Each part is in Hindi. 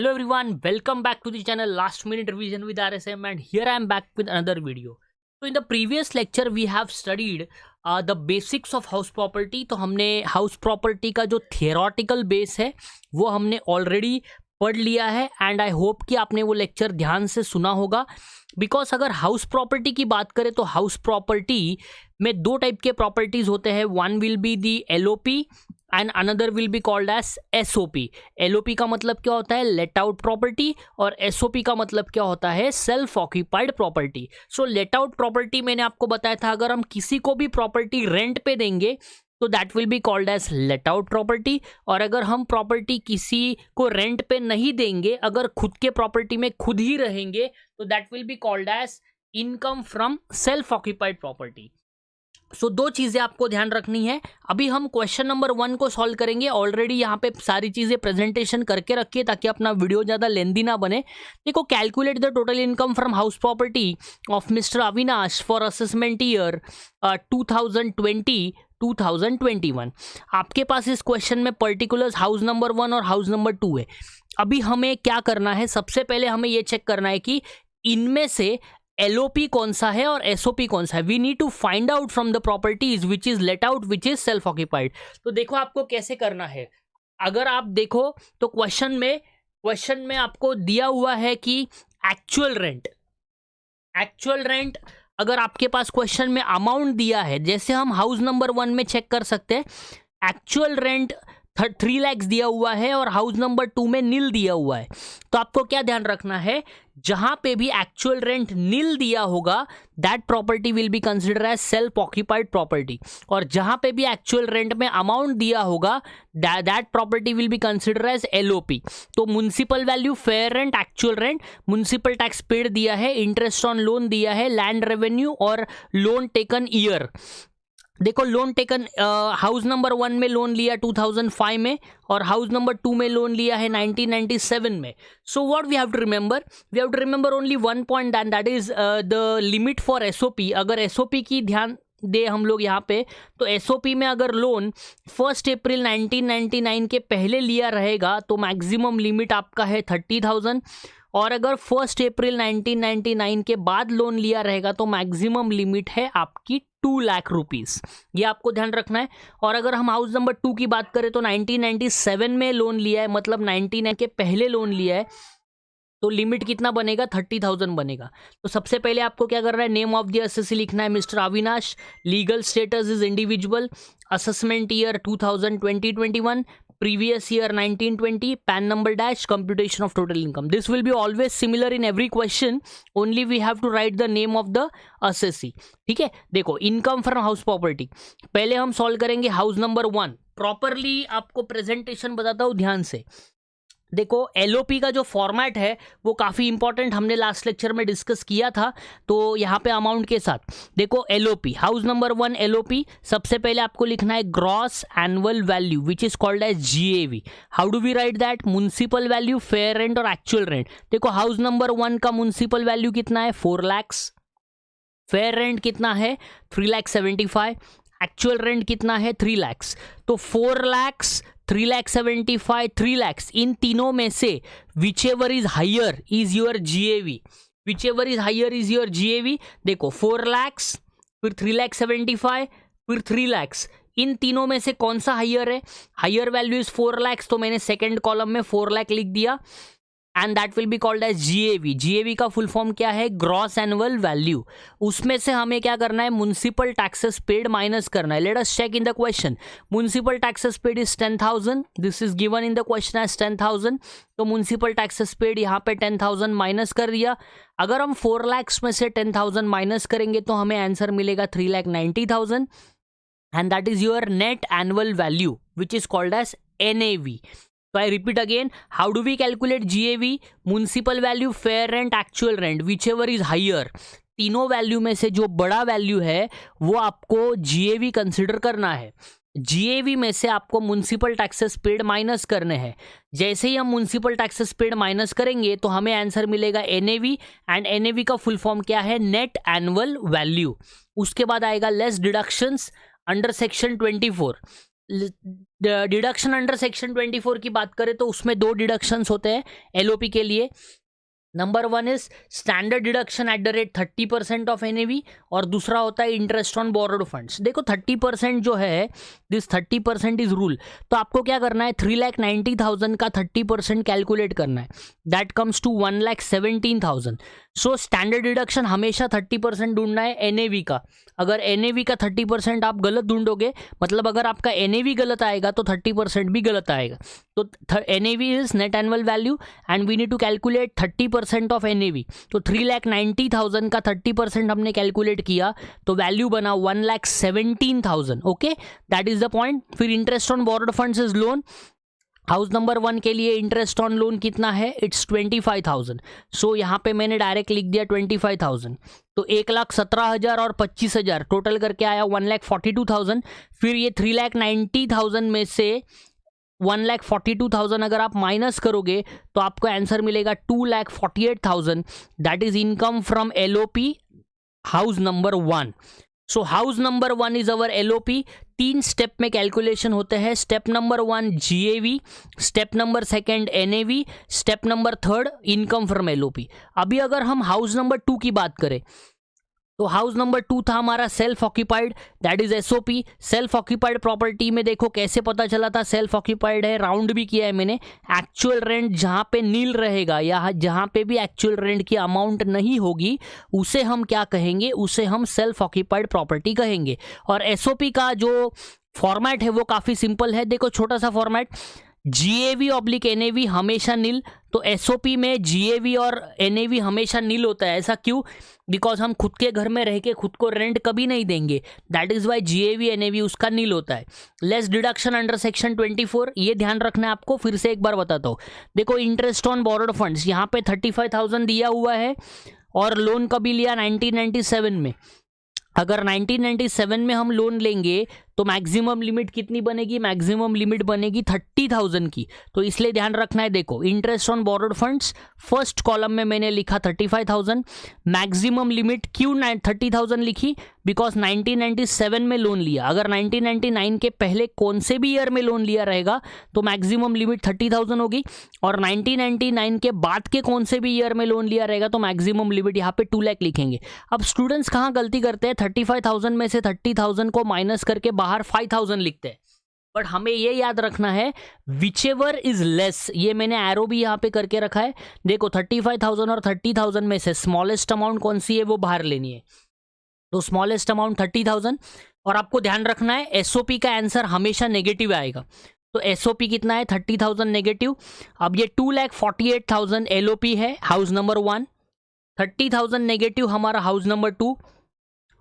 Hello everyone welcome back to the channel last minute revision with RSM and here I am back with another video तो in the previous lecture we have studied the basics of house property तो हमने हाउस प्रॉपर्टी का जो थियोरटिकल बेस है, वो हमने ऑलरेडी पढ़ लिया है एंड आई होप कि आपने वो लेक्चर ध्यान से सुना होगा. बिकॉज़ अगर हाउस प्रॉपर्टी की बात करें तो हाउस प्रॉपर्टी में दो टाइप के प्रॉपर्टीज़ होते हैं. One will be the L and another will be called as S O P L O P का मतलब क्या होता है? लेट आउट प्रॉपर्टी और एस ओ पी का मतलब क्या होता है? Self occupied property so let out property मैंने आपको बताया था, अगर हम किसी को भी प्रॉपर्टी रेंट पे देंगे तो that will be called as let out property और अगर हम प्रॉपर्टी किसी को रेंट पे नहीं देंगे, अगर खुद के प्रॉपर्टी में खुद ही रहेंगे तो that will be called as income from self occupied property so so, दो चीज़ें आपको ध्यान रखनी है। अभी हम क्वेश्चन नंबर वन को सॉल्व करेंगे। ऑलरेडी यहाँ पे सारी चीज़ें प्रेजेंटेशन करके रखिए ताकि अपना वीडियो ज़्यादा लेंदी ना बने। देखो calculate the total income from house property of mister Avinash for assessment year two thousand twenty 2021 आपके पास इस क्वेश्चन में पर्टिकुलर्स हाउस नंबर वन और हाउस नंबर टू है। अभी हमें क्या करना है? सबसे पहले हमें ये चेक करना है कि इनमें से एलओपी कौन सा है और एसओपी कौन सा है? We need to find out from the properties which is let out which is self occupied तो देखो आपको कैसे करना है। अगर आप देखो तो क्वेश्चन में क्वेश्चन में आपको दिया हुआ है कि एक्चुअल रेंट एक्चुअल रेंट अगर आपके पास क्वेश्चन में अमाउंट दिया है, जैसे हम हाउस नंबर वन में चेक कर सकते हैं एक्चुअल रेंट थ्री लैक्स दिया हुआ है और हाउस नंबर टू में नील दिया हुआ है। तो आपको क्या ध्यान रखना है? जहाँ पे भी एक्चुअल रेंट नील दिया होगा that property will be consider as self occupied property और जहाँ पे भी एक्चुअल रेंट में अमाउंट दिया होगा that property will be consider as LOP तो municipal value fair rent actual rent municipal tax paid दिया है इंटरेस्ट ऑन लोन दिया है लैंड रेवेन्यू और लोन टेकन ईयर देखो loan taken house number one में लोन लिया 2005 में और हाउस नंबर टू में लोन लिया है 1997 में। So what we have to remember we have to remember only one point and that is the limit for SOP अगर एसओपी की ध्यान दे हम लोग यहाँ पे तो एसओपी में अगर लोन फ़र्स्ट अप्रैल 1999 के पहले लिया रहेगा तो मैक्सिमम लिमिट आपका है थर्टी थाउज़ेंड और अगर फ़र्स्ट अप्रैल 1999 के बाद लोन लिया रहेगा तो मैक्सिमम लिमिट है आपकी टू लाख रुपीस ये आपको ध्यान रखना है। और अगर हम हाउस नंबर टू की बात करें तो 1997 में लोन लिया है मतलब 99 के पहले लोन लिया है तो लिमिट कितना बनेगा? थर्टी थाउज़ेंड बनेगा। तो सबसे पहले आपको क्या करना है? नेम ऑफ़ दी एस लिखना है mister Avinash legal status is individual assessment year 2020-21 previous year 1920 pan number dash computation of total income this will be always similar in every question only we have to write the name of the assessee ठीक है देखो income from house property पहले हम solve करेंगे house number वन प्रॉपरली आपको प्रेजेंटेशन बताता हूँ ध्यान से देखो एलओपी का जो फॉर्मेट है, वो काफ़ी इंपॉर्टेंट हमने लास्ट लेक्चर में डिस्कस किया था तो यहाँ पे अमाउंट के साथ। देखो LOP house number one LOP सबसे पहले आपको लिखना है gross annual value which is called as G how do we write that municipal value fair rent और एक्चुअल रेंट देखो हाउस नंबर वन का म्यूनसिपल वैल्यू कितना है? फोर लैक्स फेयर रेंट कितना है? Three lakh seventy five actual rent कितना है? थ्री लैक्स तो four lakhs three lakh seventy five three lakhs इन तीनों में से whichever is higher is your G A V whichever is higher is your G A V देखो फोर लैक्स फिर थ्री लैख सेवेंटी फाइव फिर थ्री लैक्स इन तीनों में से कौन सा हाइयर है? Higher value is four lakhs तो मैंने सेकेंड कॉलम में फोर लैख लिख दिया। And that will be called as GAV GAV का फुल फॉर्म क्या है? ग्रॉस एनुअल वैल्यू उसमें से हमें क्या करना है? म्यूनसिपल टैक्सेस पेड माइनस करना है. Let us check in the question municipal taxes paid is ten thousand this is given in the question as ten thousand तो म्यूनसिपल टैक्सेस पेड यहाँ पे टेन थाउज़ेंड माइनस कर दिया. अगर हम फोर लैक्स में से टेन थाउज़ेंड माइनस करेंगे तो हमें आंसर मिलेगा three lakh ninety thousand and that is your net annual value which is called as N A V तो I repeat again how do we calculate GAV municipal value fair rent actual rent whichever is higher तीनों वैल्यू में से जो बड़ा वैल्यू है, वो आपको जीएवी कंसिडर करना है। जीएवी में से आपको म्यूनसिपल टैक्सेस पेड माइनस करने हैं। जैसे ही हम म्यूनसिपल टैक्सेस पेड माइनस करेंगे तो हमें आंसर मिलेगा एनएवी एंड एनएवी का फुल फॉर्म क्या है? नेट एनुअल वैल्यू उसके बाद आएगा less deductions under section 24 deduction under section 24 की बात करें तो उसमें दो डिडक्शंस होते हैं एलओपी के लिए। Number one is standard deduction at the rate thirty percent of NAV और दूसरा होता है इंटरेस्ट ऑन बोरोड फंड्स देखो थर्टी परसेंट जो है this thirty percent is rule तो आपको क्या करना है? थ्री लैख नाइन्टी थाउज़ेंड का थर्टी परसेंट कैलकुलेट करना है. That comes to one lakh seventeen thousand so standard deduction हमेशा थर्टी परसेंट ढूंढना है एनएवी का. अगर एनएवी का थर्टी परसेंट आप गलत ढूंढोगे मतलब अगर आपका एनएवी गलत आएगा तो थर्टी परसेंट भी गलत आएगा. तो NAV is net annual value and we need to calculate thirty percent of N तो थ्री लैख नाइन्टी थाउज़ेंड का थर्टी परसेंट हमने कैलकुलेट किया तो वैल्यू बना one lakh seventeen thousand okay that is the point फिर interest on borrowed funds is loan house number one के लिए इंटरेस्ट ऑन लोन कितना है? It's twenty five thousand so यहाँ पे मैंने डायरेक्ट लिख दिया ट्वेंटी फाइव थाउज़ेंड तो एक लाख सत्रह हज़ार और पच्चीस हज़ार टोटल करके आया one lakh forty two thousand फिर ये थ्री लाख नाइन्टी थाउज़ेंड में से one lakh forty two thousand अगर आप माइनस करोगे तो आपको आंसर मिलेगा two lakh forty eight thousand that is income from L O P house number one so house number one is our L O P तीन स्टेप में कैलकुलेशन होते हैं. Step number one G A V step number second N A V step number third income from L O P अभी अगर हम हाउस नंबर टू की बात करें तो हाउस नंबर टू था हमारा self occupied that is SOP self occupied property में देखो कैसे पता चला था? सेल्फ ऑक्यूपाइड है राउंड भी किया है मैंने। एक्चुअल रेंट जहाँ पे नील रहेगा या जहाँ पे भी एक्चुअल रेंट की अमाउंट नहीं होगी, उसे हम क्या कहेंगे? उसे हम सेल्फ ऑक्यूपाइड प्रॉपर्टी कहेंगे। और एसओपी का जो फॉर्मेट है वो काफ़ी सिंपल है। देखो छोटा सा format G A V oblique N A V हमेशा नील तो एस ओ पी में जी ए वी और एन ए वी हमेशा नील होता है। ऐसा क्यों? बिकॉज़ हम खुद के घर में रह के खुद को रेंट कभी नहीं देंगे। That is why G A V N A V उसका नील होता है। Less deduction under section twenty four ये ध्यान रखना है आपको, फिर से एक बार बताता हूँ। देखो इंटरेस्ट ऑन बोरोड फंड्स यहाँ पे थर्टी फाइव थाउज़ेंड दिया हुआ है और लोन कभी लिया नाइनटीन नाइन्टी सेवन में। अगर 1997 में हम लोन लेंगे तो मैक्सिमम लिमिट कितनी बनेगी? मैक्सिमम लिमिट बनेगी थर्टी थाउज़ेंड की। तो इसलिए ध्यान रखना है, देखो interest on borrowed funds first column में मैंने लिखा thirty five thousand maximum limit क्यों थर्टी थाउज़ेंड लिखी? बिकॉज़ 1997 में लोन लिया। अगर 1999 के पहले कौन से भी ईयर में लोन लिया रहेगा तो मैक्सिमम लिमिट थर्टी थाउज़ेंड होगी। और 1999 के बाद के कौन से भी ईयर में लोन लिया रहेगा तो मैक्सिमम लिमिट यहाँ पे टू लैख लिखेंगे। अब स्टूडेंट्स कहाँ गलती करते हैं? थर्टी फाइव थाउज़ेंड में से थर्टी थाउज़ेंड को माइनस करके बाहर बाहर फाइव थाउज़ेंड लिखते हैं। बट हमें ये याद रखना है विच एवर इज़ लेस ये मैंने एरो भी यहाँ पे करके रखा है। देखो थर्टी फाइव थाउज़ेंड और थर्टी थाउज़ेंड में से स्मॉलेस्ट अमाउंट कौन सी है, वो बाहर लेनी है। तो स्मॉलेस्ट अमाउंट थर्टी थाउज़ेंड और आपको ध्यान रखना है एसओपी का आंसर हमेशा नेगेटिव आएगा। तो एसओपी कितना है? थर्टी थाउज़ेंड नेगेटिव अब ये two lakh forty eight thousand LOP है house number one thirty thousand negative हमारा हाउस नंबर टू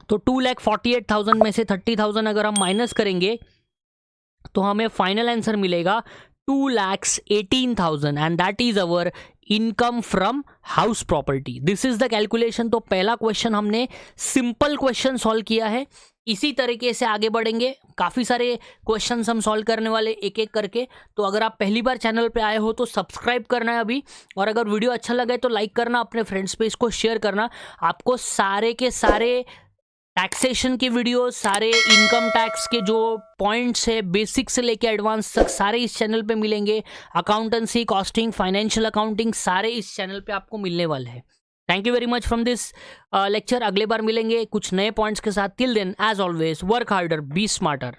तो two lakh forty eight thousand में से थर्टी थाउज़ेंड अगर हम माइनस करेंगे तो हमें फाइनल आंसर मिलेगा two lakhs eighteen thousand and that is our income from house property this is the calculation तो पहला क्वेश्चन हमने सिंपल क्वेश्चन सॉल्व किया है। इसी तरीके से आगे बढ़ेंगे। काफ़ी सारे क्वेश्चन हम सॉल्व करने वाले एक एक करके। तो अगर आप पहली बार चैनल पे आए हो तो सब्सक्राइब करना है अभी। और अगर वीडियो अच्छा लगे तो लाइक करना, अपने फ्रेंड्स पे इसको शेयर करना। आपको सारे के सारे टैक्सेशन के वीडियो सारे इनकम टैक्स के जो पॉइंट्स है बेसिक से लेके एडवांस तक सारे इस चैनल पे मिलेंगे। अकाउंटेंसी कॉस्टिंग फाइनेंशियल अकाउंटिंग सारे इस चैनल पे आपको मिलने वाले हैं। Thank you very much from this lecture अगले बार मिलेंगे कुछ नए पॉइंट्स के साथ। Till then as always work harder be smarter